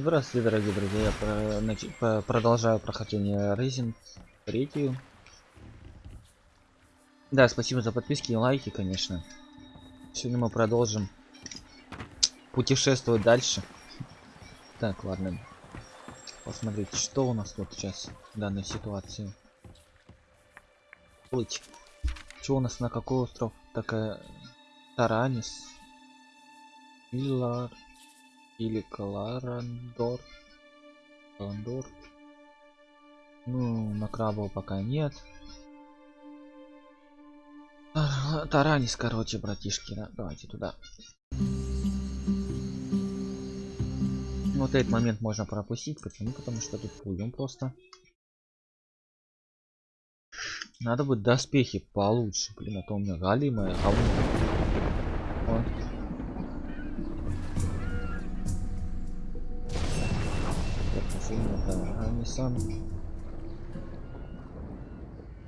Здравствуйте, дорогие друзья. Я про- нач- по- продолжаю прохождение Resident третью. Да, спасибо за подписки и лайки, конечно. Сегодня мы продолжим путешествовать дальше. Так, ладно. Посмотрите, что у нас тут сейчас в данной ситуации. Плыть. Что у нас на какой остров? Такая Таранис. Илар. Или Каларандор. Каландор. Ну, на крабов пока нет. Тар- Таранис, короче, братишки. да, Давайте туда. Вот этот момент можно пропустить. Почему? Потому что тут плывем просто. Надо бы доспехи получше. Блин, а то у меня галимое говно. Таранисан.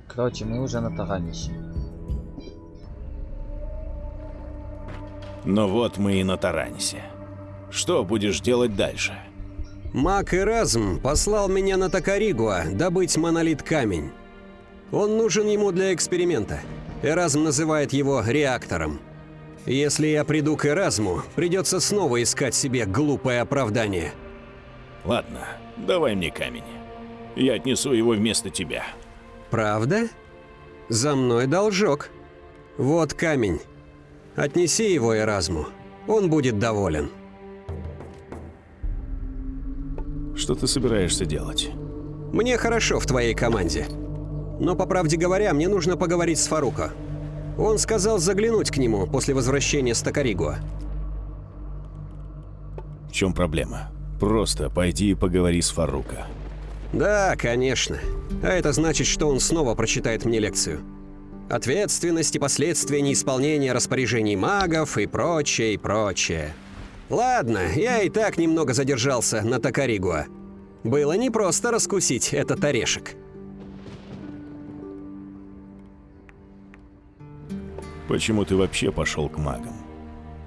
Короче, мы уже на Таранисе. Ну вот мы и на Таранисе. Что будешь делать дальше? Мак Эразм послал меня на Токаригуа добыть монолит-камень. Он нужен ему для эксперимента. Эразм называет его реактором. Если я приду к Эразму, придется снова искать себе глупое оправдание. Ладно, давай мне камень. Я отнесу его вместо тебя. Правда? За мной должок. Вот камень. Отнеси его Эразму. Он будет доволен. Что ты собираешься делать? Мне хорошо в твоей команде. Но, по правде говоря, мне нужно поговорить с Фаруко. Он сказал заглянуть к нему после возвращения с Токаригуа. В чем проблема? Просто пойди и поговори с Фарука. Да, конечно. А это значит, что он снова прочитает мне лекцию. Ответственность и последствия неисполнения распоряжений магов и прочее, и прочее. Ладно, я и так немного задержался на Токаригуа. Было непросто раскусить этот орешек. Почему ты вообще пошел к магам?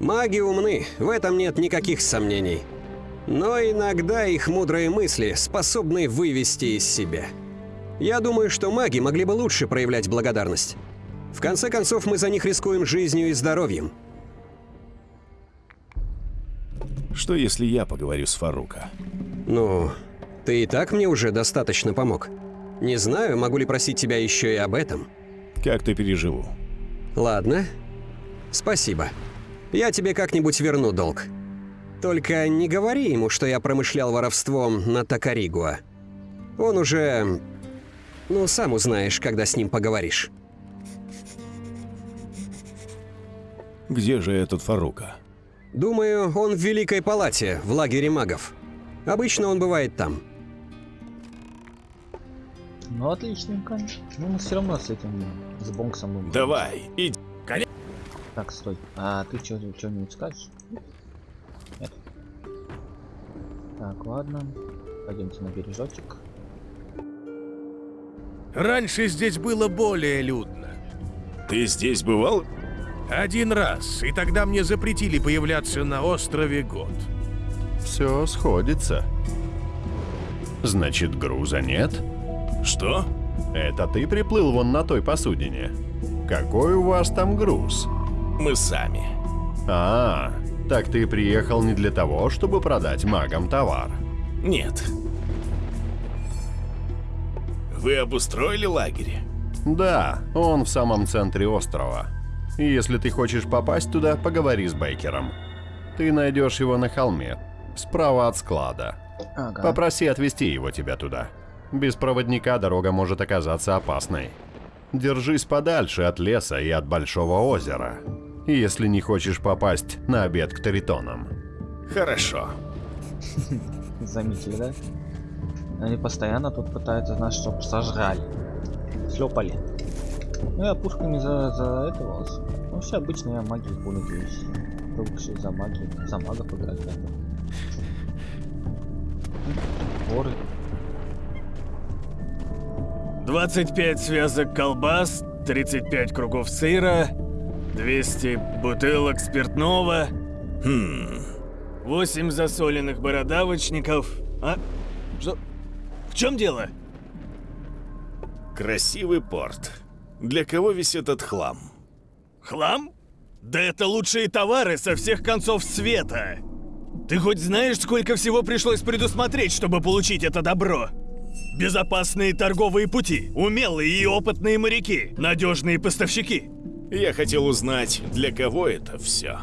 Маги умны, в этом нет никаких сомнений. Но иногда их мудрые мысли способны вывести из себя. Я думаю, что маги могли бы лучше проявлять благодарность. В конце концов, мы за них рискуем жизнью и здоровьем. Что если я поговорю с Фарука? Ну, ты и так мне уже достаточно помог. Не знаю, могу ли просить тебя еще и об этом. Как-то переживу. Ладно. Спасибо. Я тебе как-нибудь верну долг. Только не говори ему, что я промышлял воровством на Токаригуа. Он уже... Ну, сам узнаешь, когда с ним поговоришь. Где же этот Фарука? Думаю, он в Великой Палате, в лагере магов. Обычно он бывает там. Ну отличненько. Ну мы все равно с этим с Бонксом будем. Давай, иди. Так, стой. А ты что что-нибудь скажешь? Так, ладно. Пойдемте на бережочек. Раньше здесь было более людно. Ты здесь бывал? Один раз, и тогда мне запретили появляться на острове год. Все сходится. Значит, груза нет? Что? Это ты приплыл вон на той посудине. Какой у вас там груз? Мы сами. А, так ты приехал не для того, чтобы продать магам товар. Нет. Вы обустроили лагерь? Да, он в самом центре острова. И если ты хочешь попасть туда, поговори с Бейкером. Ты найдешь его на холме, справа от склада. Ага. Попроси отвезти его тебя туда. Без проводника дорога может оказаться опасной. Держись подальше от леса и от большого озера, если не хочешь попасть на обед к Таритонам. Хорошо. Заметили, да? Они постоянно тут пытаются нас, чтоб сожрали. Слепали. Ну я пушками за, за этого. Ну все обычно я магии пользуюсь. Привыкший за магию. За магов играть да. Воры. 25 связок колбас, 35 кругов сыра, 200 бутылок спиртного. Хм. Восемь засоленных бородавочников. А? Что? В чем дело? Красивый порт. Для кого весь этот хлам? Хлам? Да это лучшие товары со всех концов света. Ты хоть знаешь, сколько всего пришлось предусмотреть, чтобы получить это добро? Безопасные торговые пути, умелые и опытные моряки, надежные поставщики. Я хотел узнать, для кого это все.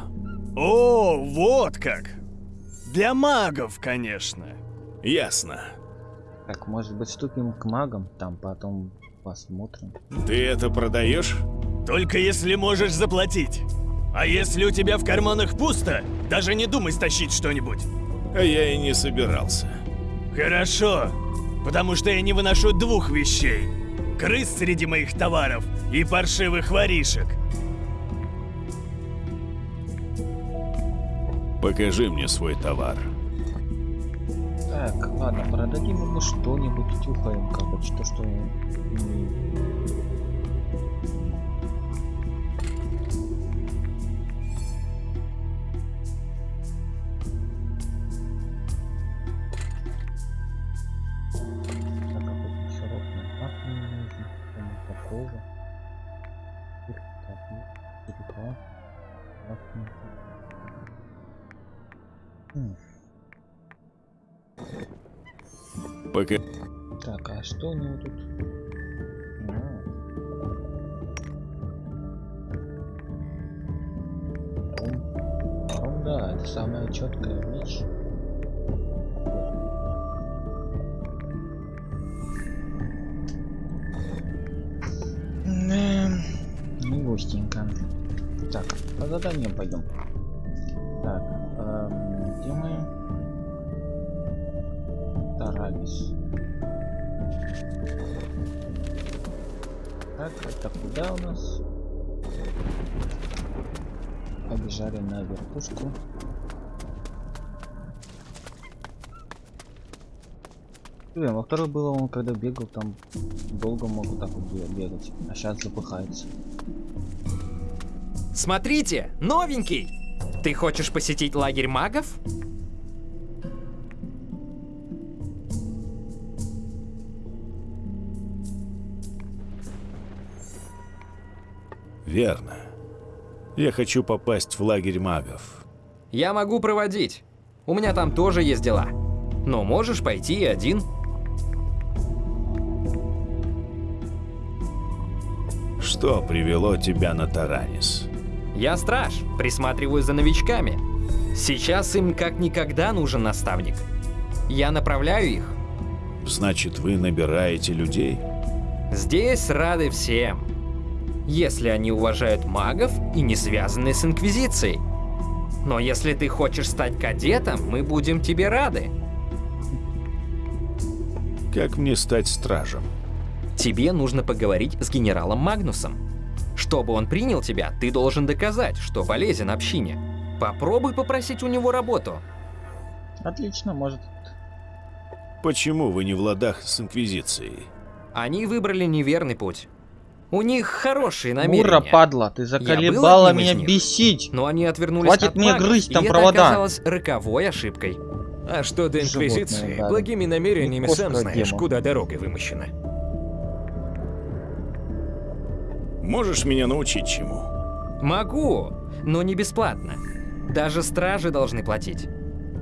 О, вот как. Для магов, конечно. Ясно. Так, может быть, ступим к магам, там потом посмотрим. Ты это продаешь? Только если можешь заплатить. А если у тебя в карманах пусто, даже не думай стащить что-нибудь. А я и не собирался. Хорошо, потому что я не выношу двух вещей. Крыс среди моих товаров и паршивых воришек. Покажи мне свой товар. Так, ладно, продадим ему что-нибудь, тюхаем, как бы, что, что... Пока... Так, а что у него тут? А. Ром, да, это самая четкая вещь. Не густенько. Так, по заданиям пойдем. Так, эм, где мы? Тарагис. Так, это куда у нас? Побежали на верхушку. Блин, во второй было он когда бегал, там долго мог вот так вот бе- бегать, а сейчас запыхается. Смотрите, новенький! Ты хочешь посетить лагерь магов? Верно. Я хочу попасть в лагерь магов. Я могу проводить. У меня там тоже есть дела. Но можешь пойти и один. Что привело тебя на Таранис? Я страж, присматриваю за новичками. Сейчас им как никогда нужен наставник. Я направляю их. Значит, вы набираете людей? Здесь рады всем. Если они уважают магов и не связаны с Инквизицией. Но если ты хочешь стать кадетом, мы будем тебе рады. Как мне стать стражем? Тебе нужно поговорить с генералом Магнусом. Чтобы он принял тебя, ты должен доказать, что полезен общине. Попробуй попросить у него работу. Отлично, может. Почему вы не в ладах с Инквизицией? Они выбрали неверный путь. У них хорошие намерения. Мура, падла, ты заколебала меня них. бесить. Но они отвернулись Хватит от мне грызть там и провода. это оказалось роковой ошибкой. А что до Животное, Инквизиции, да. благими намерениями сам знаешь, демон. куда дорога вымощена. Можешь меня научить чему? Могу, но не бесплатно. Даже стражи должны платить.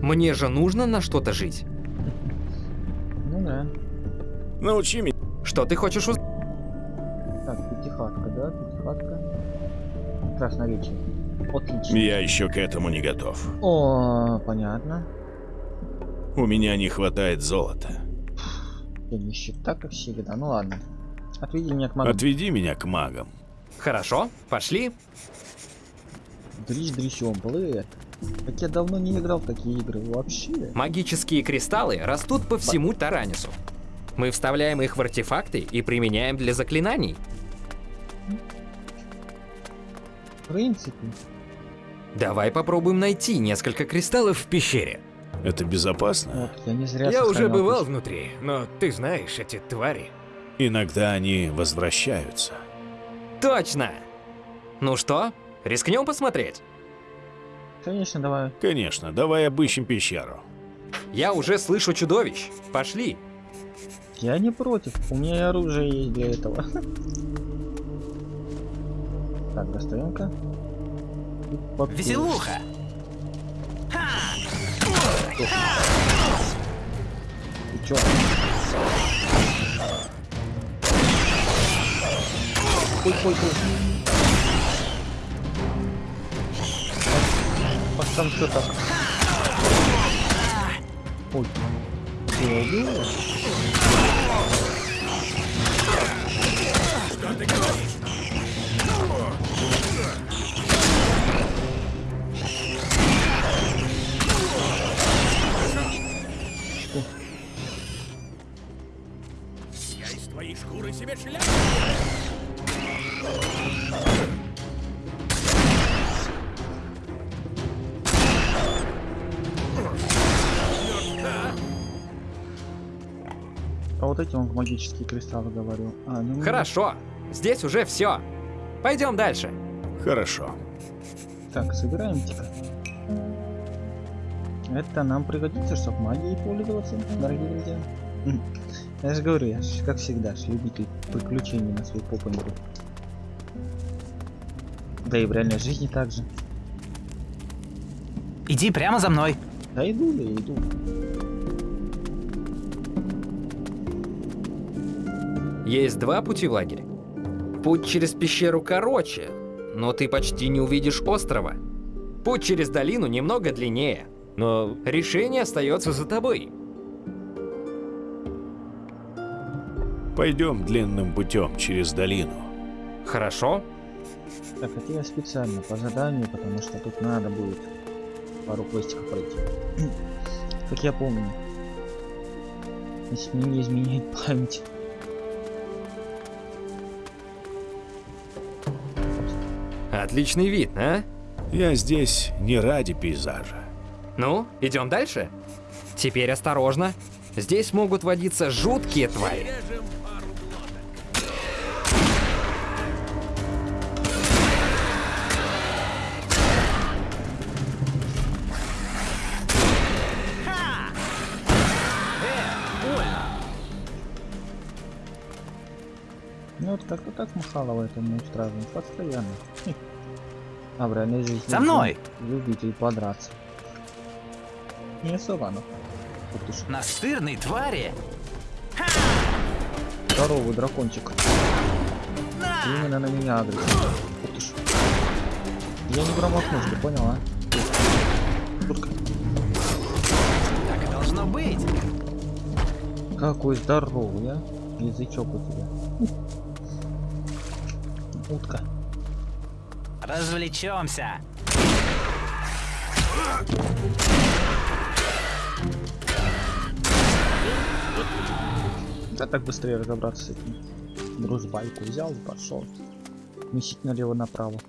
Мне же нужно на что-то жить. Ну да. Научи меня. Что ты хочешь узнать? Так, пятихатка, да? Пятихатка. Красноречие. Отлично. Я еще к этому не готов. О, понятно. У меня не хватает золота. Я нищета, как всегда. Ну ладно. Отведи меня к магам. Отведи меня к магам. Хорошо, пошли. Дрищ дрищом, блэд. Так я давно не играл в такие игры вообще. Магические кристаллы растут по всему Таранису. Мы вставляем их в артефакты и применяем для заклинаний. В принципе. Давай попробуем найти несколько кристаллов. В пещере. Это безопасно? Вот, я не зря Я уже бывал внутри, но ты знаешь, эти твари. Иногда они возвращаются. Точно! Ну что, рискнем посмотреть? Конечно, давай. Конечно, давай обыщем пещеру. Я уже слышу чудовищ. Пошли. Я не против. У меня и оружие есть для этого. Так, достаем-ка. Веселуха! Ты чё? Ой, ой. А там что так? Ой. Ты убил? его? Я эти он магические кристаллы говорил. А, ну, Хорошо. Здесь уже все. Пойдем дальше. Хорошо. Так, собираем-ка. Это нам пригодится, чтобы магией пользоваться, дорогие друзья. М. Я же говорю, я ж, как всегда, ж любитель приключений на своей попе миру. Да и в реальной жизни также. Иди прямо за мной. Да иду я, иду. Есть два пути в лагерь. Путь через пещеру короче, но ты почти не увидишь острова. Путь через долину немного длиннее, но решение остается за тобой. Пойдем длинным путем через долину. Хорошо? Так, это я специально по заданию, потому что тут надо будет пару квестиков пройти. как я помню. Если мне не изменяет память. Отличный вид, а? Я здесь не ради пейзажа. Ну, идем дальше? Теперь осторожно. Здесь могут водиться жуткие твари. Вот так Махалова это не устраивает постоянно. А в реальной жизни За мной! Любитель подраться. Не особо ж, Настырной твари! здоровый дракончик. Именно на меня адрес. Я не промахнусь, ты понял, а? Шутка. Так и должно быть! Какой здоровый, а? Язычок у тебя. Утка. Развлечемся! Да так быстрее разобраться с этим. Грузбайку взял и пошел. Месить налево-направо.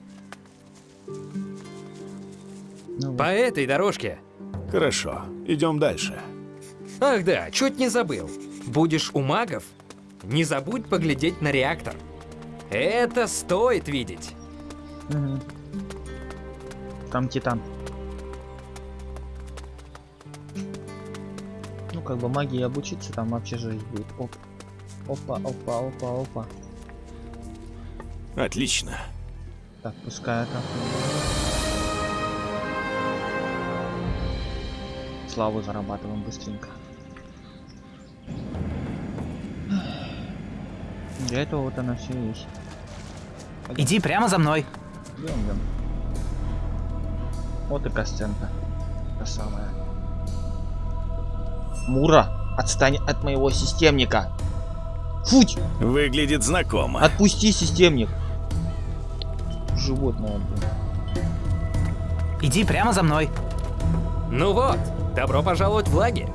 Ну, По этой дорожке. Хорошо, идем дальше. Ах да, чуть не забыл. Будешь у магов? Не забудь поглядеть на реактор. Это стоит видеть. Мгм. Там Титан. Ну, как бы магии обучиться, там вообще жизнь будет. Оп. Опа, опа, опа, опа. Отлично. Так, пускай это. Славу зарабатываем быстренько. Для этого вот она все есть. Иди прямо за мной. Идем, идем. Вот и косценка. Та самая. Мура, отстань от моего системника. Футь! Выглядит знакомо. Отпусти системник. Животное, блин. Иди прямо за мной. Ну вот, добро пожаловать в лагерь.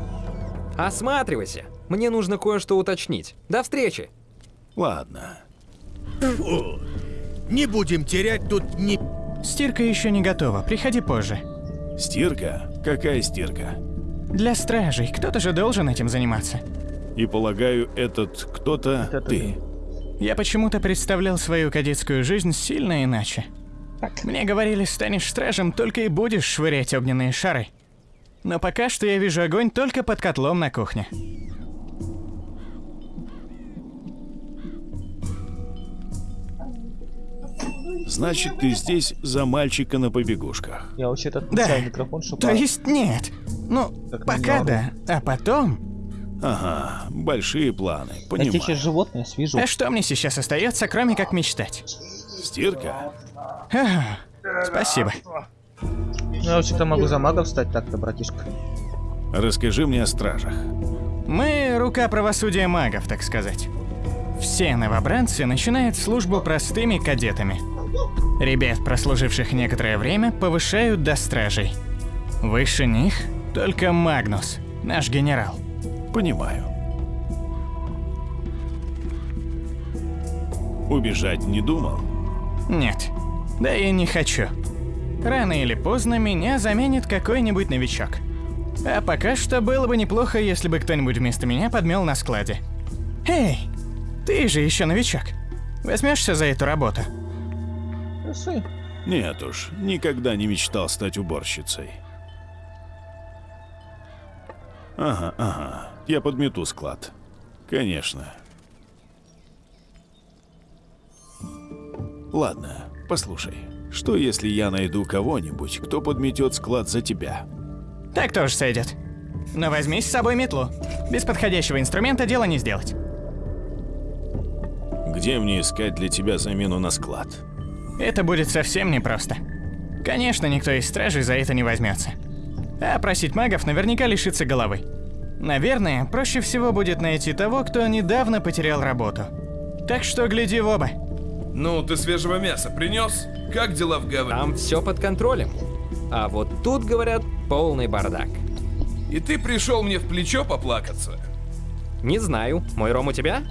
Осматривайся. Мне нужно кое-что уточнить. До встречи. Ладно. Фу. Не будем терять тут ни... Стирка еще не готова, приходи позже. Стирка? Какая стирка? Для стражей, кто-то же должен этим заниматься. И полагаю, этот кто-то Это ты. Я почему-то представлял свою кадетскую жизнь сильно иначе. Мне говорили, станешь стражем, только и будешь швырять огненные шары. Но пока что я вижу огонь только под котлом на кухне. Значит, ты здесь за мальчика на побегушках. Я вообще-то Да. отключаю микрофон, чтобы... То есть нет. Ну, Как пока да. А потом... Ага, большие планы, Я понимаю. сейчас животное свяжу. А что мне сейчас остается, кроме как мечтать? Стирка? Ах, Спасибо. Ну, я вообще-то могу за магов стать так-то, братишка. Расскажи мне о стражах. Мы рука правосудия магов, так сказать. Все новобранцы начинают службу простыми кадетами. Ребят, прослуживших некоторое время, повышают до стражей. Выше них только Магнус, наш генерал. Понимаю. Убежать не думал? Нет, да и не хочу. Рано или поздно меня заменит какой-нибудь новичок. А пока что было бы неплохо, если бы кто-нибудь вместо меня подмел на складе. Эй, ты же еще новичок. Возьмешься за эту работу? Пиши. Нет уж, никогда не мечтал стать уборщицей. Ага, ага, я подмету склад. Конечно. Ладно, послушай. Что если я найду кого-нибудь, кто подметет склад за тебя? Так тоже сойдет. Но возьми с собой метлу. Без подходящего инструмента дело не сделать. Где мне искать для тебя замену на склад? Это будет совсем непросто. Конечно, никто из стражей за это не возьмется. А просить магов наверняка лишится головы. Наверное, проще всего будет найти того, кто недавно потерял работу. Так что гляди в оба. Ну, ты свежего мяса принес? Как дела в гавани? Там все под контролем. А вот тут, говорят, полный бардак. И ты пришел мне в плечо поплакаться? Не знаю, мой ром у тебя?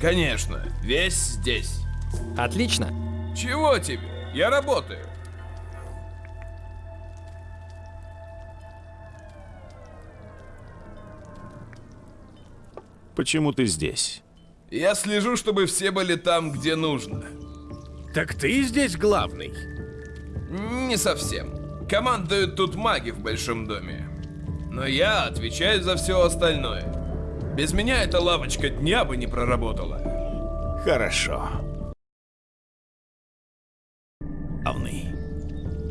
Конечно, весь здесь. Отлично. Чего тебе? Я работаю. Почему ты здесь? Я слежу, чтобы все были там, где нужно. Так ты здесь главный. Не совсем. Командуют тут маги в большом доме. Но я отвечаю за все остальное. Без меня эта лавочка дня бы не проработала. Хорошо.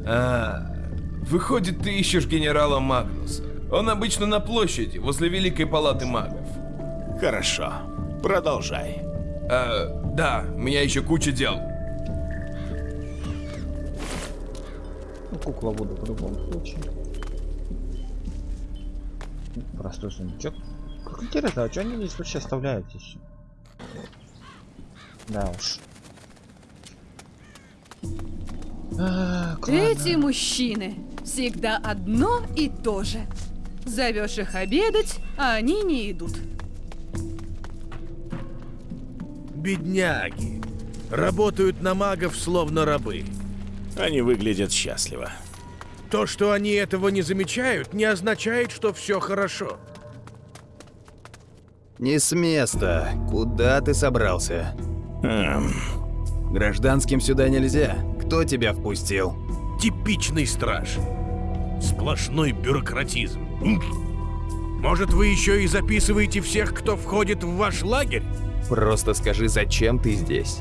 А, выходит, ты ищешь генерала Магнуса. Он обычно на площади, возле Великой Палаты Магов. Хорошо. Продолжай. А, да, у меня еще куча дел. Ну, кукла буду в любом случае. Простой сундучок. Как интересно, а что они здесь вообще оставляют еще? Да уж. Так, Эти мужчины всегда одно и то же. Зовешь их обедать, а они не идут. Бедняги. Работают на магов словно рабы. Они выглядят счастливо. То, что они этого не замечают, не означает, что все хорошо. Не с места. Куда ты собрался? Эм, Гражданским сюда нельзя. Кто тебя впустил? Типичный страж. Сплошной бюрократизм. Может, вы еще и записываете всех, кто входит в ваш лагерь? Просто скажи, зачем ты здесь?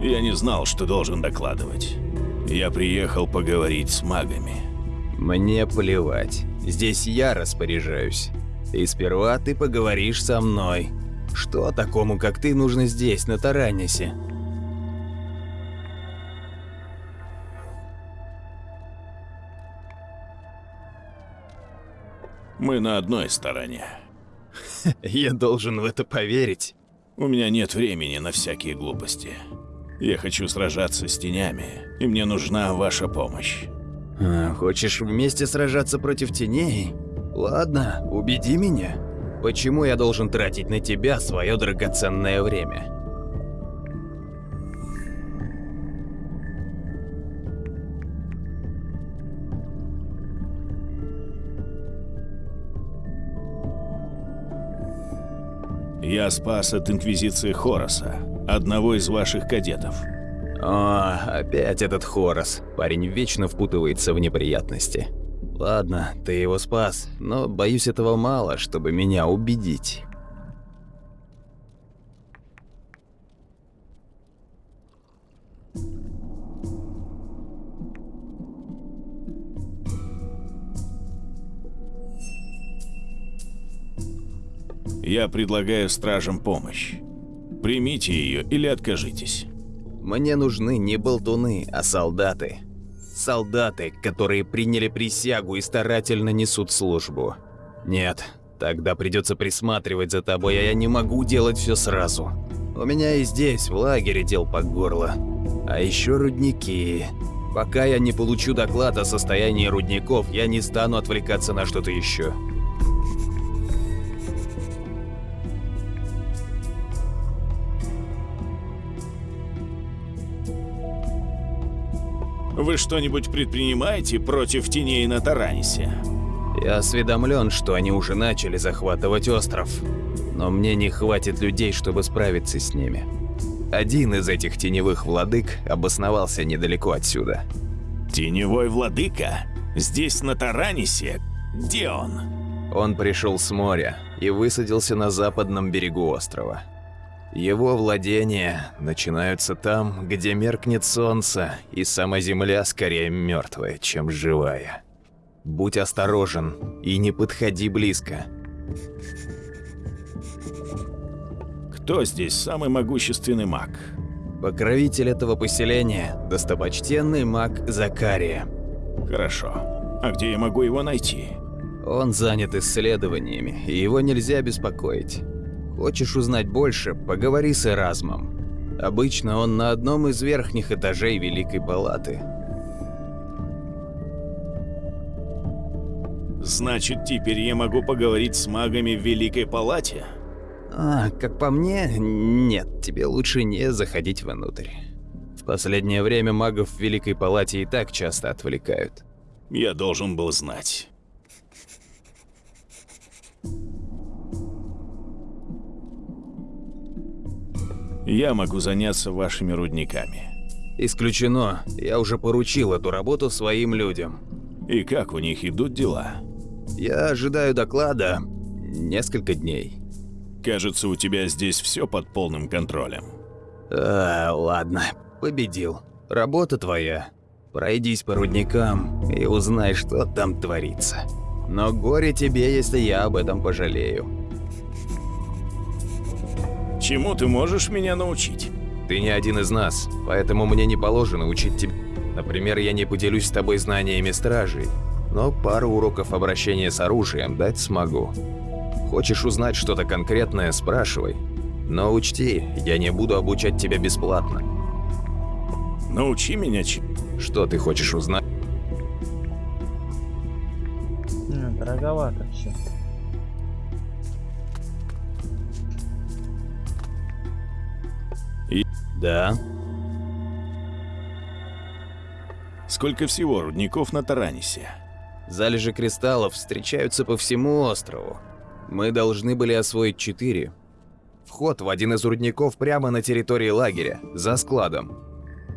я не знал, что должен докладывать. Я приехал поговорить с магами. Мне плевать. Здесь я распоряжаюсь. И сперва ты поговоришь со мной. Что такому, как ты, нужно здесь, на Таранисе? Мы на одной стороне. Я должен в это поверить. У меня нет времени на всякие глупости. Я хочу сражаться с тенями, и мне нужна ваша помощь. А, хочешь вместе сражаться против теней? Ладно, убеди меня. Почему я должен тратить на тебя свое драгоценное время? Я спас от Инквизиции Хороса, одного из ваших кадетов. О, опять этот Хорос. Парень вечно впутывается в неприятности. Ладно, ты его спас, но боюсь этого мало, чтобы меня убедить. Я предлагаю стражам помощь. Примите ее или откажитесь. Мне нужны не болтуны, а солдаты. Солдаты, которые приняли присягу и старательно несут службу. Нет, тогда придется присматривать за тобой, а я не могу делать все сразу. У меня и здесь, в лагере, дел по горло. А еще рудники. Пока я не получу доклад о состоянии рудников, я не стану отвлекаться на что-то еще. Вы что-нибудь предпринимаете против теней на Таранисе? Я осведомлен, что они уже начали захватывать остров, но мне не хватит людей, чтобы справиться с ними. Один из этих теневых владык обосновался недалеко отсюда. Теневой владыка? Здесь, на Таранисе? Где он? Он пришел с моря и высадился на западном берегу острова. Его владения начинаются там, где меркнет солнце, и сама земля скорее мертвая, чем живая. Будь осторожен и не подходи близко. Кто здесь самый могущественный маг? Покровитель этого поселения – достопочтенный маг Закария. Хорошо. А где я могу его найти? Он занят исследованиями, и его нельзя беспокоить. Хочешь узнать больше, поговори с Эразмом. Обычно он на одном из верхних этажей Великой Палаты. Значит, теперь я могу поговорить с магами в Великой Палате? А, как по мне, нет, тебе лучше не заходить внутрь. В последнее время магов в Великой Палате и так часто отвлекают. Я должен был знать. Я могу заняться вашими рудниками. Исключено. Я уже поручил эту работу своим людям. И как у них идут дела? Я ожидаю доклада несколько дней. Кажется, у тебя здесь все под полным контролем. А, ладно, победил. Работа твоя. Пройдись по рудникам и узнай, что там творится. Но горе тебе, если я об этом пожалею. Чему ты можешь меня научить? Ты не один из нас, поэтому мне не положено учить тебя. Например, я не поделюсь с тобой знаниями стражей, но пару уроков обращения с оружием дать смогу. Хочешь узнать что-то конкретное, спрашивай. Но учти, я не буду обучать тебя бесплатно. Научи меня чем. Что ты хочешь узнать? Дороговато все. Да. Сколько всего рудников на Таранисе? Залежи кристаллов встречаются по всему острову. Мы должны были освоить четыре. Вход в один из рудников прямо на территории лагеря, за складом.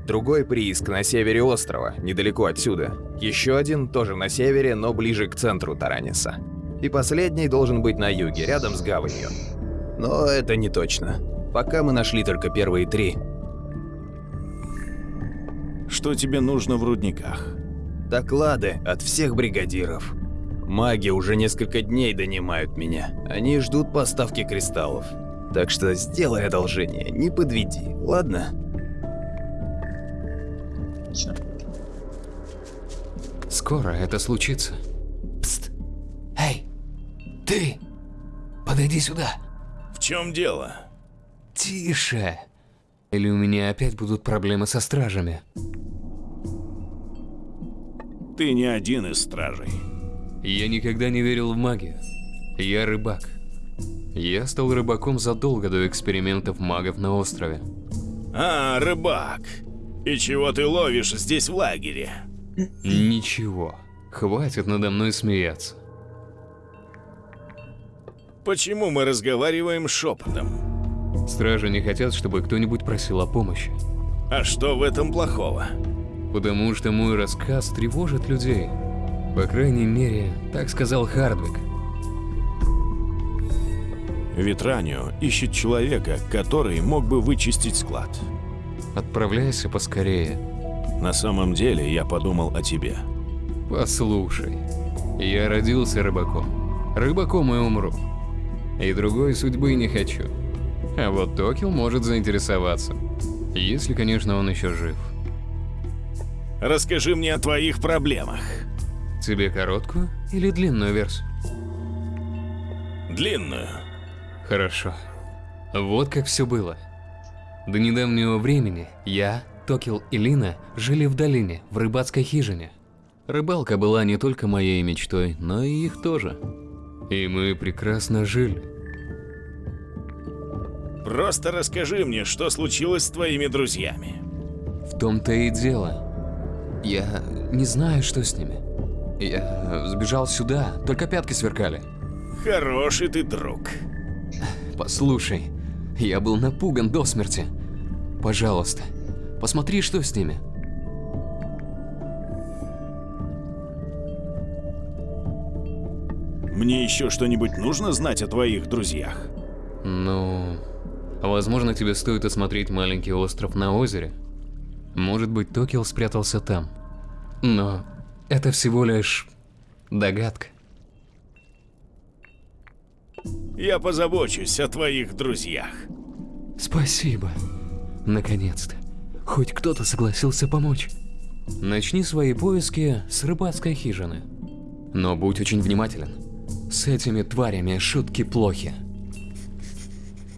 Другой прииск на севере острова, недалеко отсюда. Еще один тоже на севере, но ближе к центру Тараниса. И последний должен быть на юге, рядом с гаванью. Но это не точно. Пока мы нашли только первые три. Что тебе нужно в рудниках? Доклады от всех бригадиров. Маги уже несколько дней донимают меня. Они ждут поставки кристаллов. Так что сделай одолжение, не подведи, ладно? Скоро это случится. Пст. Эй, ты! Подойди сюда. В чем дело? Тише. Или у меня опять будут проблемы со стражами? Ты не один из стражей. Я никогда не верил в магию. Я рыбак. Я стал рыбаком задолго до экспериментов магов на острове. А, рыбак. И чего ты ловишь здесь в лагере? Ничего. Хватит надо мной смеяться. Почему мы разговариваем шепотом? Стражи не хотят, чтобы кто-нибудь просил о помощи. А что в этом плохого? Потому что мой рассказ тревожит людей. По крайней мере, так сказал Хардвик. Ветранио ищет человека, который мог бы вычистить склад. Отправляйся поскорее. На самом деле я подумал о тебе. Послушай, я родился рыбаком. Рыбаком и умру. И другой судьбы не хочу. А вот Токил может заинтересоваться. Если, конечно, он еще жив. Расскажи мне о твоих проблемах. Тебе короткую или длинную версию? Длинную. Хорошо. Вот как все было. До недавнего времени я, Токил и Лина жили в долине, в рыбацкой хижине. Рыбалка была не только моей мечтой, но и их тоже. И мы прекрасно жили. Просто расскажи мне, что случилось с твоими друзьями. В том-то и дело. Я не знаю, что с ними. Я сбежал сюда, только пятки сверкали. Хороший ты друг. Послушай, я был напуган до смерти. Пожалуйста, посмотри, что с ними. Мне еще что-нибудь нужно знать о твоих друзьях? Ну, возможно, тебе стоит осмотреть маленький остров на озере. Может быть, Токио спрятался там. Но это всего лишь догадка. Я позабочусь о твоих друзьях. Спасибо. Наконец-то. Хоть кто-то согласился помочь. Начни свои поиски с рыбацкой хижины. Но будь очень внимателен. С этими тварями шутки плохи.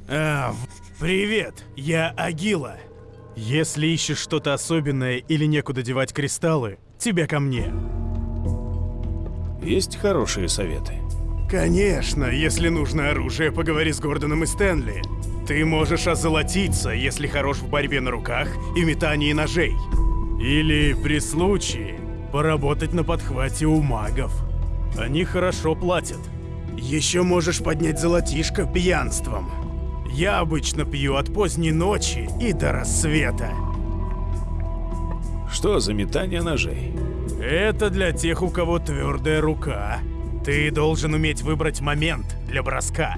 А, привет, я Агила. Если ищешь что-то особенное или некуда девать кристаллы, тебе ко мне. Есть хорошие советы? Конечно, если нужно оружие, поговори с Гордоном и Стэнли. Ты можешь озолотиться, если хорош в борьбе на руках и метании ножей. Или, при случае, поработать на подхвате у магов. Они хорошо платят. Еще можешь поднять золотишко пьянством. Я обычно пью от поздней ночи и до рассвета. Что за метание ножей? Это для тех, у кого твердая рука. Ты должен уметь выбрать момент для броска.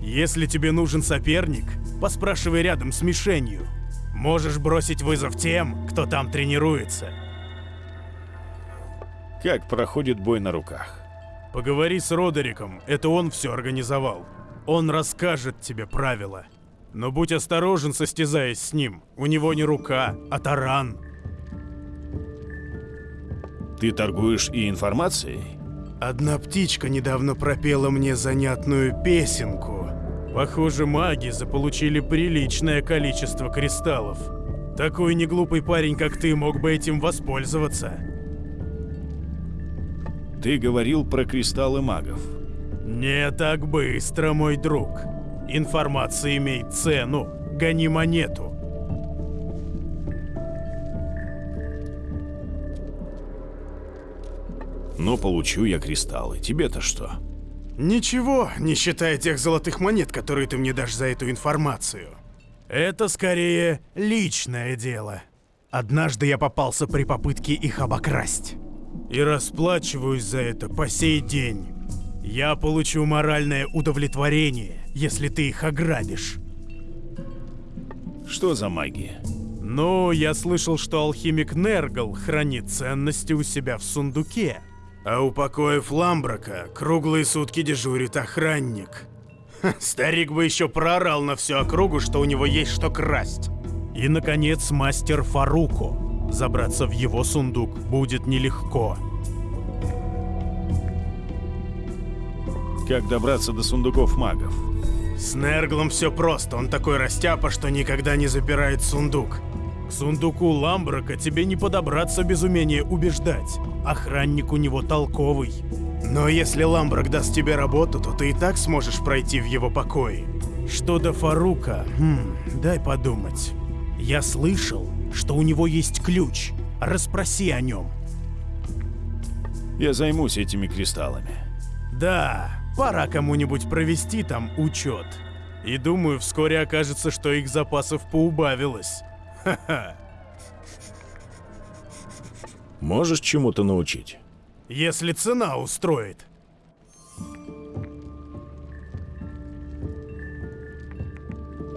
Если тебе нужен соперник, поспрашивай рядом с мишенью. Можешь бросить вызов тем, кто там тренируется. Как проходит бой на руках? Поговори с Родериком, это он все организовал. Он расскажет тебе правила. Но будь осторожен, состязаясь с ним. У него не рука, а таран. Ты торгуешь и информацией? Одна птичка недавно пропела мне занятную песенку. Похоже, маги заполучили приличное количество кристаллов. Такой неглупый парень, как ты, мог бы этим воспользоваться. Ты говорил про кристаллы магов. Не так быстро, мой друг. Информация имеет цену. Гони монету. Но получу я кристаллы. Тебе-то что? Ничего, не считая тех золотых монет, которые ты мне дашь за эту информацию. Это скорее личное дело. Однажды я попался при попытке их обокрасть. И расплачиваюсь за это по сей день. Я получу моральное удовлетворение, если ты их ограбишь. Что за магия? Ну, я слышал, что алхимик Нергал хранит ценности у себя в сундуке. А у покоев Ламбрака круглые сутки дежурит охранник. Ха, Старик бы еще проорал на всю округу, что у него есть что красть. И, наконец, мастер Фаруко. Забраться в его сундук будет нелегко. Как добраться до сундуков магов? С Нерглом все просто, он такой растяпа, что никогда не запирает сундук. К сундуку Ламбрака тебе не подобраться без умения убеждать. Охранник у него толковый. Но если Ламбрак даст тебе работу, то ты и так сможешь пройти в его покои. Что до Фарука, хм, дай подумать. Я слышал, что у него есть ключ. Расспроси о нем. Я займусь этими кристаллами. Да, Пора кому-нибудь провести там учет. И думаю, вскоре окажется, что их запасов поубавилось. Ха-ха. Можешь чему-то научить? Если цена устроит.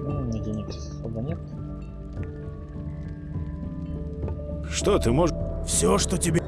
Ну, денег особо нет. Что ты можешь... Все, что тебе...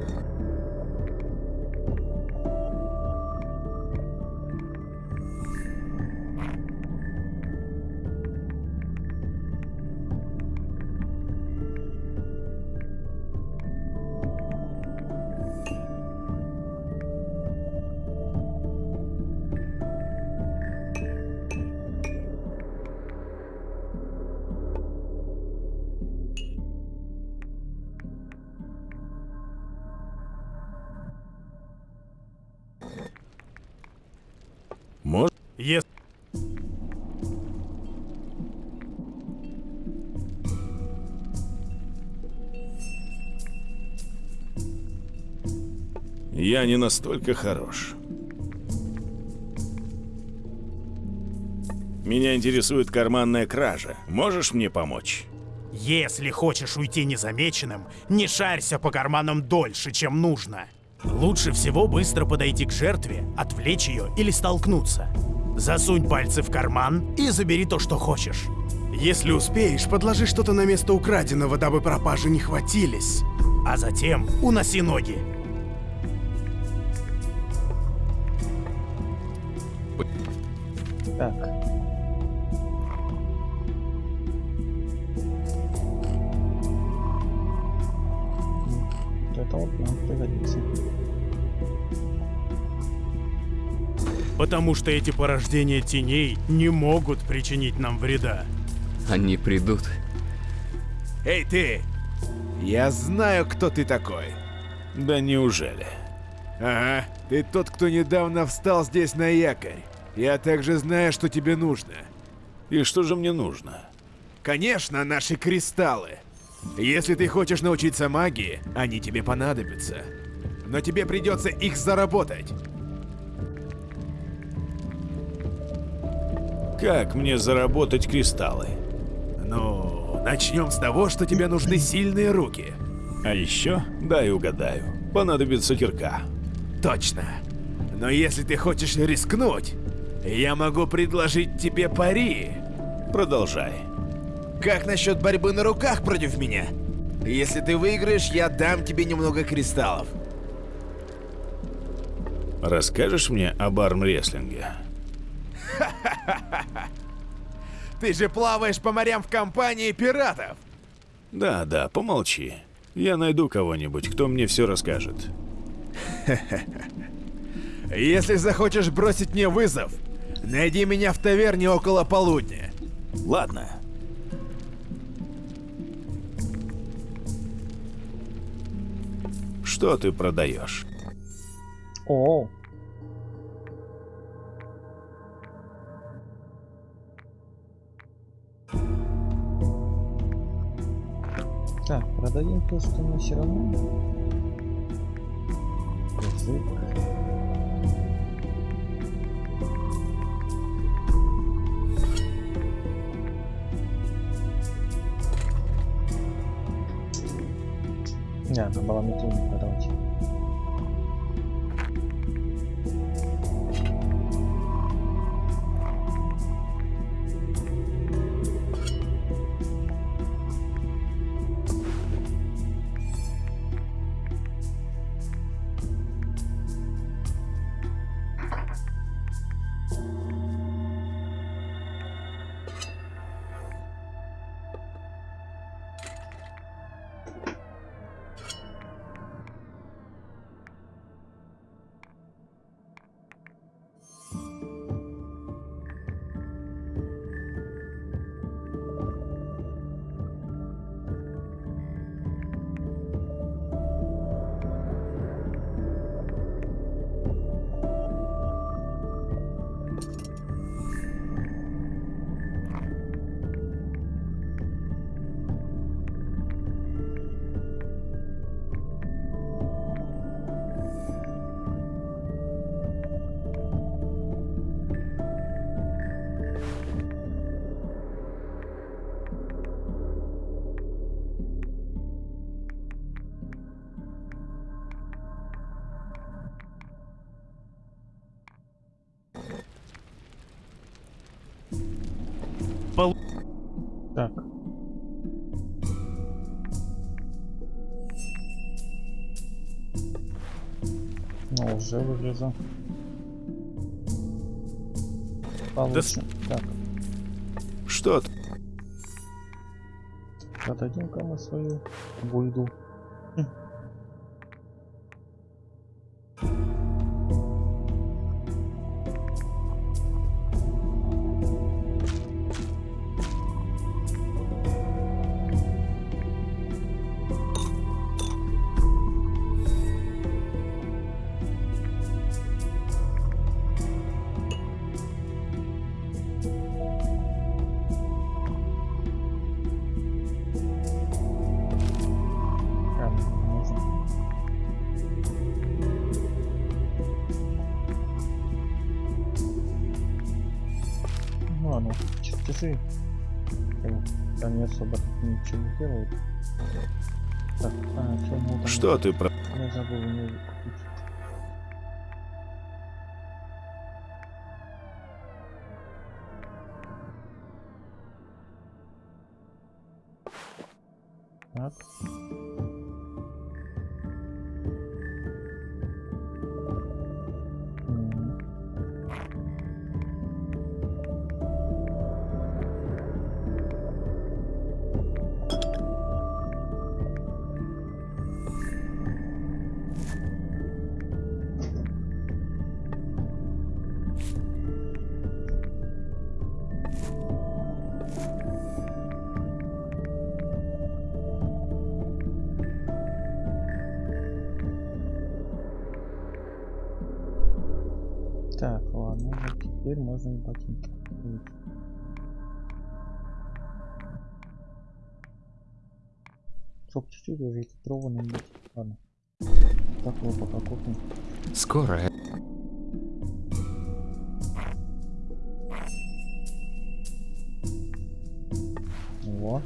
Я не настолько хорош. Меня интересует карманная кража. Можешь мне помочь? Если хочешь уйти незамеченным, не шарься по карманам дольше, чем нужно. Лучше всего быстро подойти к жертве, отвлечь ее или столкнуться. Засунь пальцы в карман и забери то, что хочешь. Если успеешь, подложи что-то на место украденного, дабы пропажи не хватились. А затем уноси ноги. Так. Вот это вот нам пригодится. Потому что эти порождения теней не могут причинить нам вреда. Они придут. Эй, ты! Я знаю, кто ты такой. Да неужели? Ага, ты тот, кто недавно встал здесь на якорь. Я также знаю, что тебе нужно. И что же мне нужно? Конечно, наши кристаллы. Если ты хочешь научиться магии, они тебе понадобятся. Но тебе придется их заработать. Как мне заработать кристаллы? Ну, начнем с того, что тебе нужны сильные руки. А еще, дай угадаю, понадобится кирка. Точно. Но если ты хочешь рискнуть, я могу предложить тебе пари. Продолжай. Как насчет борьбы на руках против меня? Если ты выиграешь, я дам тебе немного кристаллов. Расскажешь мне об армрестлинге? Ты же плаваешь по морям в компании пиратов. Да, да, помолчи. Я найду кого-нибудь, кто мне все расскажет. Если захочешь бросить мне вызов, найди меня в таверне около полудня. Ладно. Что ты продаешь? О, Так, продадим то, что мы все равно. Язык. Не, надо было уже вылезу. Получше. Так, Что ты? продадим-ка мы свою буйду. Что ты про... теперь можно и ботинки. купить. Чтоб чуть-чуть уже титрованным быть. Ладно. Так его пока купим. Скоро. Во.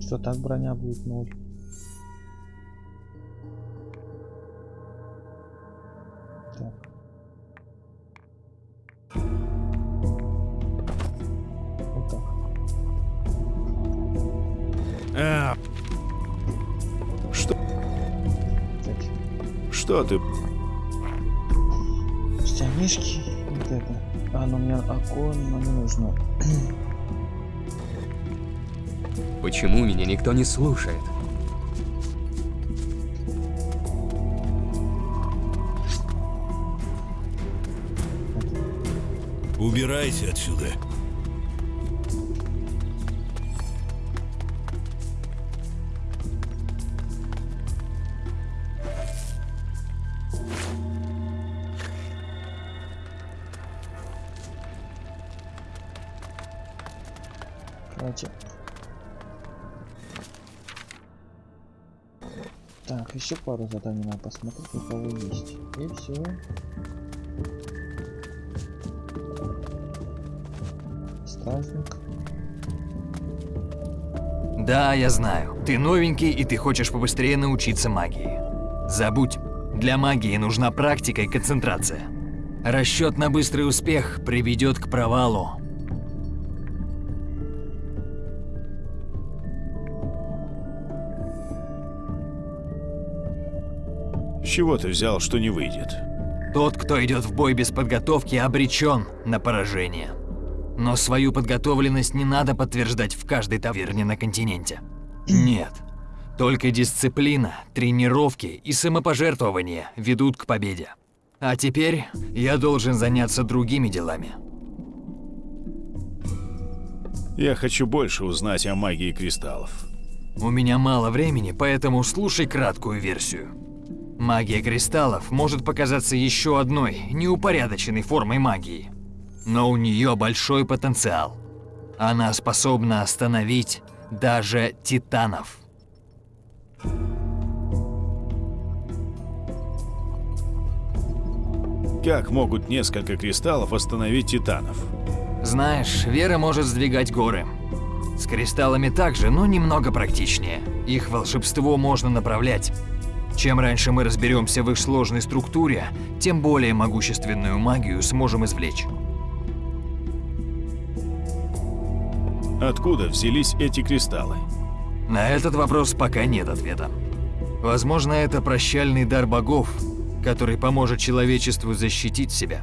Что так броня будет ноль? Что ты? Штанишки. Вот это. А, но мне окон не нужно. Почему меня никто не слушает? Убирайся отсюда. Короче. Так, еще пару заданий надо посмотреть, у кого есть. И все. Стражник. Да, я знаю. Ты новенький, и ты хочешь побыстрее научиться магии. Забудь. Для магии нужна практика и концентрация. Расчет на быстрый успех приведет к провалу. Чего ты взял, что не выйдет? Тот, кто идет в бой без подготовки, обречен на поражение. Но свою подготовленность не надо подтверждать в каждой таверне на континенте. Нет. Только дисциплина, тренировки и самопожертвование ведут к победе. А теперь я должен заняться другими делами. Я хочу больше узнать о магии кристаллов. У меня мало времени, поэтому слушай краткую версию. Магия кристаллов может показаться еще одной неупорядоченной формой магии. Но у нее большой потенциал. Она способна остановить даже титанов. Как могут несколько кристаллов остановить титанов? Знаешь, вера может сдвигать горы. С кристаллами также, но немного практичнее. Их волшебство можно направлять. Чем раньше мы разберемся в их сложной структуре, тем более могущественную магию сможем извлечь. Откуда взялись эти кристаллы? На этот вопрос пока нет ответа. Возможно, это прощальный дар богов, который поможет человечеству защитить себя.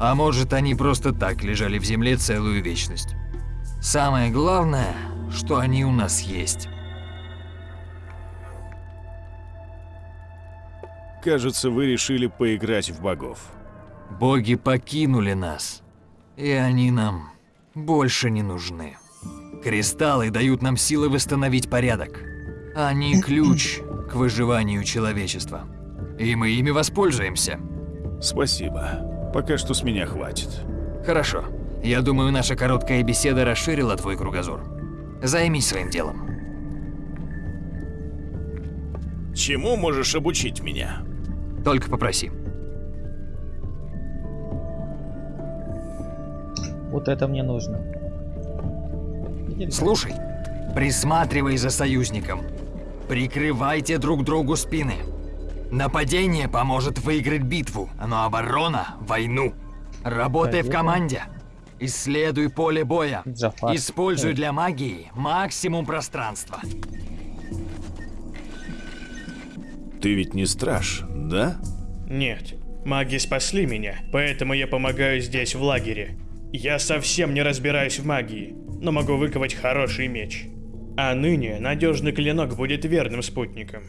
А может, они просто так лежали в земле целую вечность. Самое главное, что они у нас есть. Кажется, вы решили поиграть в богов. Боги покинули нас, и они нам больше не нужны. Кристаллы дают нам силы восстановить порядок. Они ключ к выживанию человечества. И мы ими воспользуемся. Спасибо. Пока что с меня хватит. Хорошо. Я думаю, наша короткая беседа расширила твой кругозор. Займись своим делом. Чему можешь обучить меня? Только попроси. Вот это мне нужно. Слушай, присматривай за союзником. Прикрывайте друг другу спины. Нападение поможет выиграть битву, но оборона – войну. Работай в команде. Исследуй поле боя. Используй для магии максимум пространства. Ты ведь не страж, да? Нет. Маги спасли меня, поэтому я помогаю здесь, в лагере. Я совсем не разбираюсь в магии, но могу выковать хороший меч. А ныне надежный клинок будет верным спутником.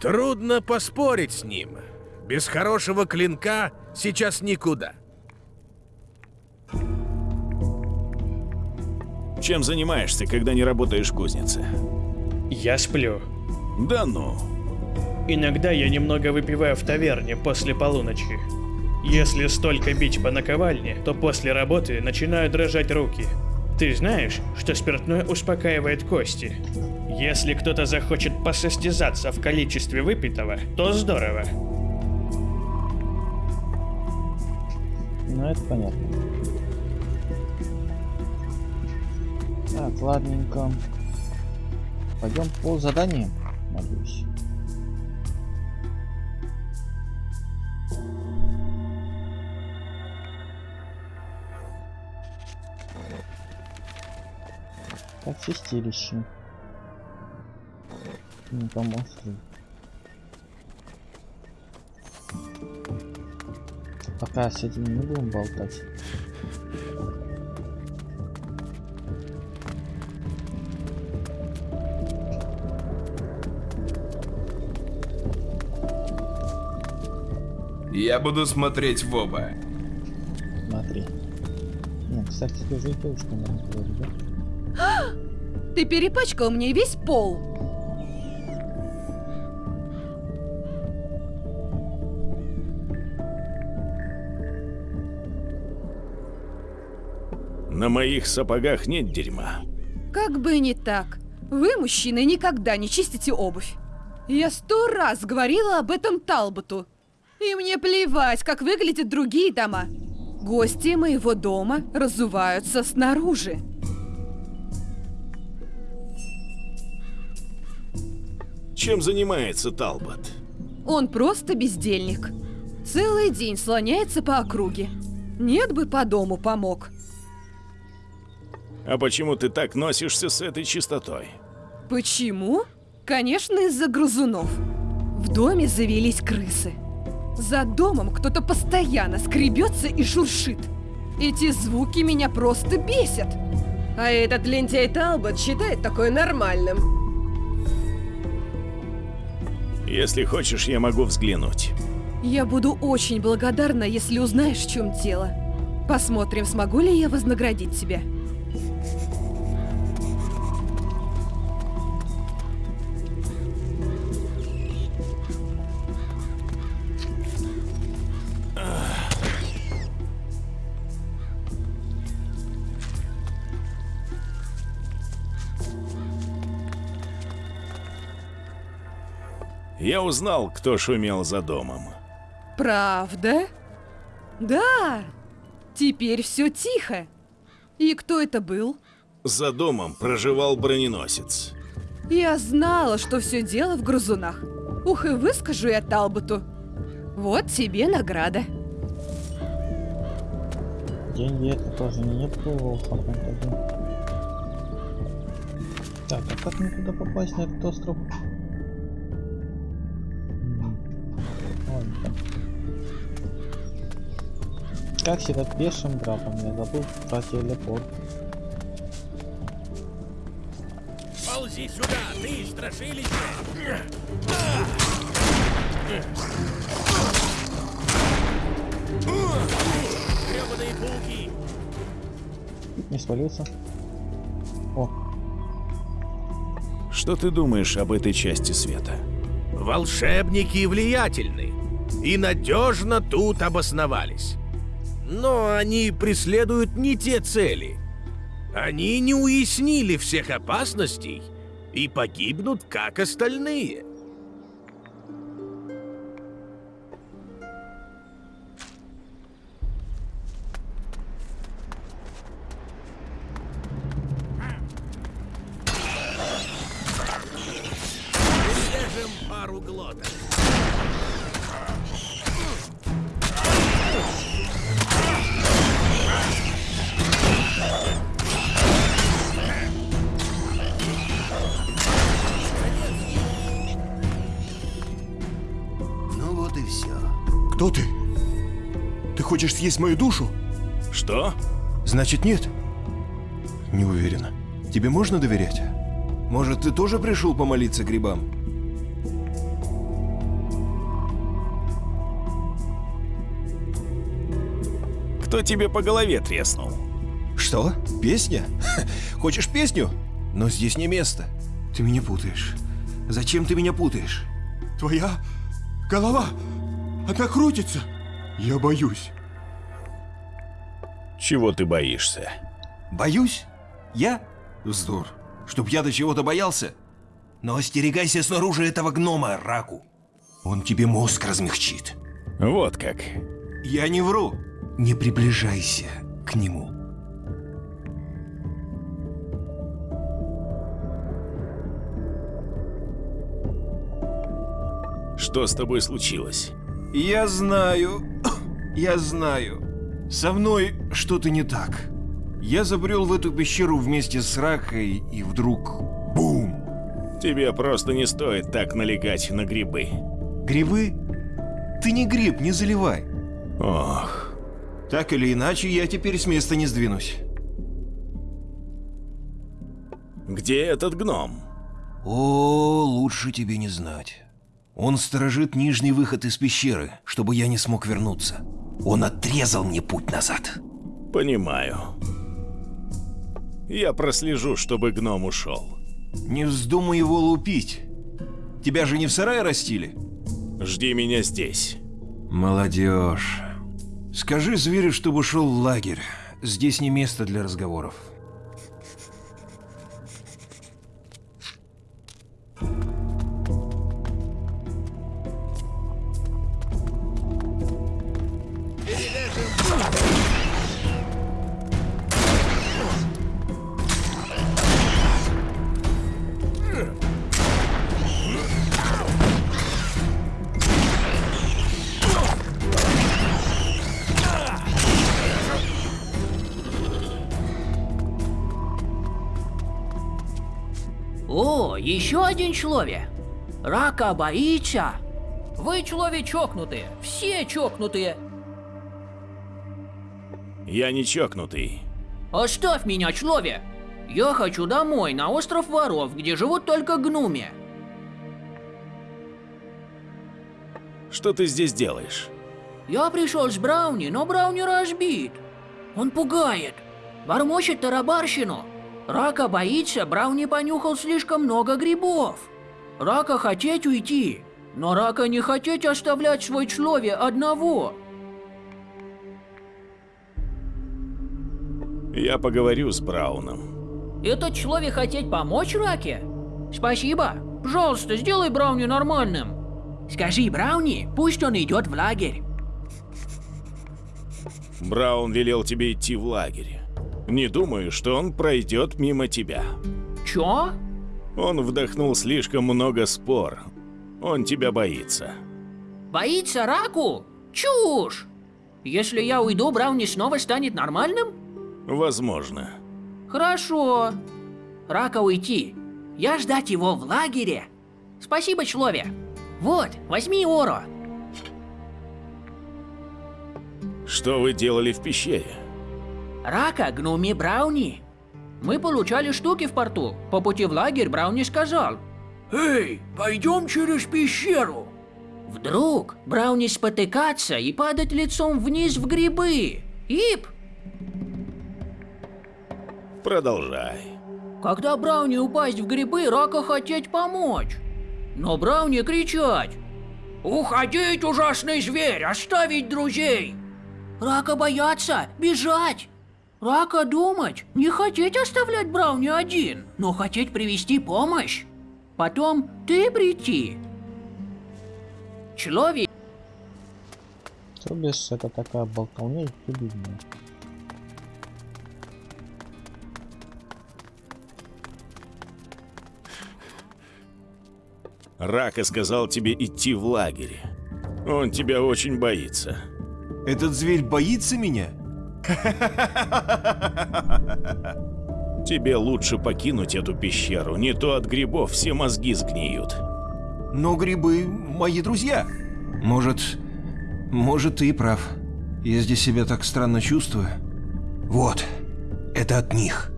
Трудно поспорить с ним. Без хорошего клинка сейчас никуда. Чем занимаешься, когда не работаешь в кузнице? Я сплю. Да ну. Иногда я немного выпиваю в таверне после полуночи. Если столько бить по наковальне, то после работы начинают дрожать руки. Ты знаешь, что спиртное успокаивает кости? Если кто-то захочет посостязаться в количестве выпитого, то здорово. Ну, это понятно. Так, ладненько. Пойдем по заданию, надеюсь. Так, чистилище. Не поможет. Пока с этим не будем болтать. Я буду смотреть в оба. Смотри. Не, кстати, ты же и девушка, наверное, говорит, да? Ты перепачкал мне весь пол. На моих сапогах нет дерьма. Как бы не так. Вы, мужчины, никогда не чистите обувь. Я сто раз говорила об этом Талботу. И мне плевать, как выглядят другие дома. Гости моего дома разуваются снаружи. Чем занимается Талбот? Он просто бездельник. Целый день слоняется по округе. Нет бы по дому помог. А почему ты так носишься с этой чистотой? Почему? Конечно, из-за грызунов. В доме завелись крысы. За домом кто-то постоянно скребется и шуршит. Эти звуки меня просто бесят. А этот лентяй Талбот считает такое нормальным. Если хочешь, я могу взглянуть. Я буду очень благодарна, если узнаешь, в чем дело. Посмотрим, смогу ли я вознаградить тебя. Я узнал, кто шумел за домом. Правда? Да. Теперь все тихо. И кто это был? За домом проживал броненосец. Я знала, что все дело в грызунах. Ух, и выскажу я Талботу. Вот тебе награда. Деньги это тоже не неплохо. Так, а как мне туда попасть, на этот остров? Как всегда пешим драпом, я забыл про телепорт. Ползи сюда, ты страшилище! Гребаные пауки! Не свалился. О, Что ты думаешь об этой части света? Волшебники влиятельны и надежно тут обосновались. Но они преследуют не те цели. Они не уяснили всех опасностей и погибнут, как остальные. Съесть мою душу? Что? Значит, нет? Не уверена. Тебе можно доверять? Может, ты тоже пришел помолиться грибам? Кто тебе по голове треснул? Что? Песня? Хочешь песню? Но здесь не место. Ты меня путаешь. Зачем ты меня путаешь? Твоя голова, она крутится. Я боюсь. Чего ты боишься? Боюсь? Я? Вздор. Чтоб я до чего-то боялся? Но остерегайся снаружи этого гнома, Раку. Он тебе мозг размягчит. Вот как. Я не вру. Не приближайся к нему. Что с тобой случилось? Я знаю, я знаю. Со мной что-то не так. Я забрел в эту пещеру вместе с Ракой, и вдруг... Бум! Тебе просто не стоит так налегать на грибы. Грибы? Ты не гриб, не заливай. Ох. Так или иначе, я теперь с места не сдвинусь. Где этот гном? О, лучше тебе не знать. Он сторожит нижний выход из пещеры, чтобы я не смог вернуться. Он отрезал мне путь назад. Понимаю. Я прослежу, чтобы гном ушел. Не вздумай его лупить. Тебя же не в сарае растили? Жди меня здесь. Молодежь. Скажи зверю, чтобы шел в лагерь. Здесь не место для разговоров. Еще один человек. Рака боится. Вы человек чокнутые. Все чокнутые. Я не чокнутый. Оставь меня, человек. Я хочу домой, на остров воров, где живут только гнуми. Что ты здесь делаешь? Я пришел с Брауни, но Брауни разбит. Он пугает. Бормочет тарабарщину. Рака боится, Брауни понюхал слишком много грибов. Рака хотеть уйти, но Рака не хотеть оставлять свой человек одного. Я поговорю с Брауном. Этот человек хотеть помочь Раке? Спасибо. Пожалуйста, сделай Брауни нормальным. Скажи Брауни, пусть он идет в лагерь. Браун велел тебе идти в лагерь. Не думаю, что он пройдет мимо тебя. Чё? Он вдохнул слишком много спор. Он тебя боится. Боится Раку? Чушь! Если я уйду, Брауни снова станет нормальным? Возможно. Хорошо. Рака уйти. Я ждать его в лагере. Спасибо, человек. Вот, возьми Оро. Что вы делали в пещере? Рака, гнуми Брауни. Мы получали штуки в порту. По пути в лагерь Брауни сказал. Эй, пойдем через пещеру. Вдруг Брауни спотыкаться и падать лицом вниз в грибы. Ип! Продолжай. Когда Брауни упасть в грибы, Рака хотеть помочь. Но Брауни кричать. Уходить, ужасный зверь, оставить друзей. Рака бояться, бежать. Рака думать, не хотеть оставлять Брауни один, но хотеть привести помощь. Потом ты прийти. Человек. Бишь, это такая болтовня и прибивная. Рака сказал тебе идти в лагерь. Он тебя очень боится. Этот зверь боится меня? Тебе лучше покинуть эту пещеру, не то от грибов все мозги сгниют. Но грибы мои друзья. Может, может ты и прав. Я здесь себя так странно чувствую. Вот, это от них.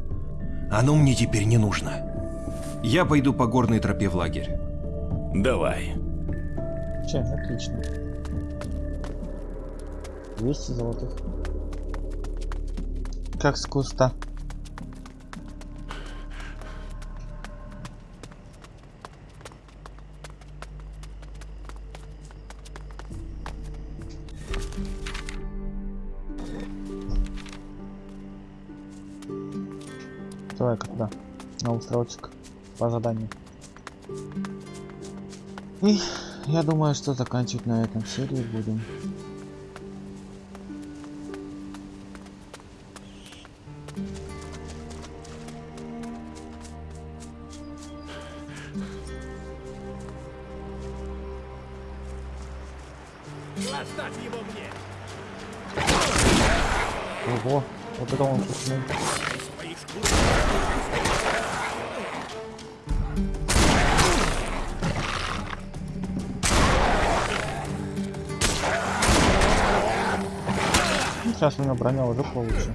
Оно мне теперь не нужно. Я пойду по горной тропе в лагерь. Давай. Че, отлично. 200 золотых. Как с куста. Давай-ка туда, на островочек, по заданию. И я думаю, что заканчивать на этом серии будем. Броня уже получше.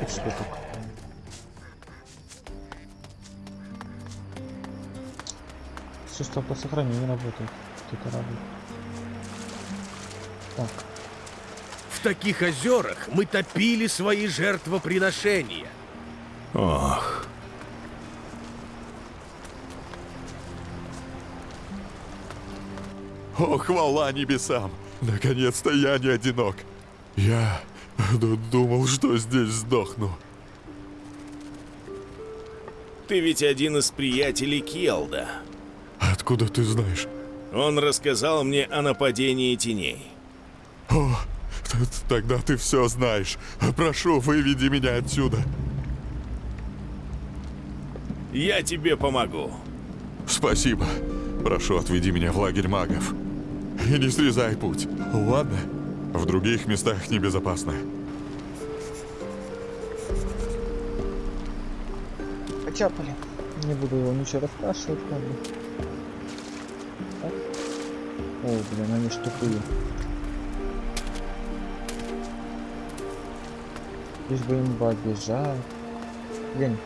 Тут что только. Все, что по сохранению работает. Это радует. Так. В таких озерах мы топили свои жертвоприношения. О, хвала небесам! Наконец-то я не одинок. Я думал, что здесь сдохну. Ты ведь один из приятелей Келда. Откуда ты знаешь? Он рассказал мне о нападении теней. О, тогда ты все знаешь. Прошу, выведи меня отсюда. Я тебе помогу. Спасибо. Прошу, отведи меня в лагерь магов. И не срезай путь, ладно? В других местах небезопасно. Почапали. Не буду его ничего расспрашивать, как бы. О, блин, они тупые. Лишь бы им бежать. Блин.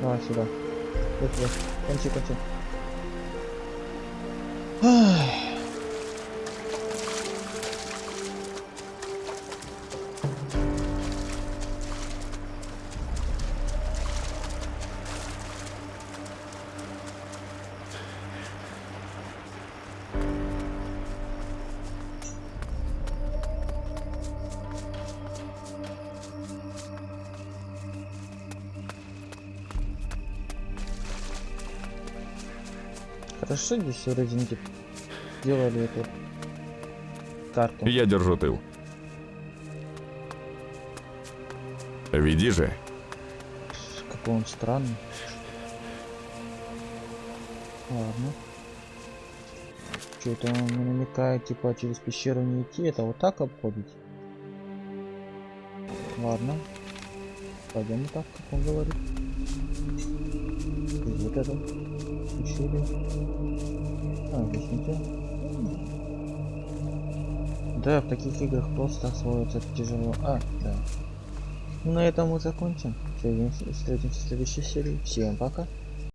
Давай сюда. Вот, вот. Кончи, кончи. Хорошо здесь в Резинке делали эту карту. Я держу тыл. Веди же. Какой он странный. Ладно. Что это он намекает, типа через пещеру не идти, это вот так обходить? Ладно. Пойдем так, как он говорит. И вот это. Ущелье. А, здесь ничего. Да, в таких играх просто освоиться тяжело. А, да. На этом мы закончим. Встретимся в следующей серии. Всем пока.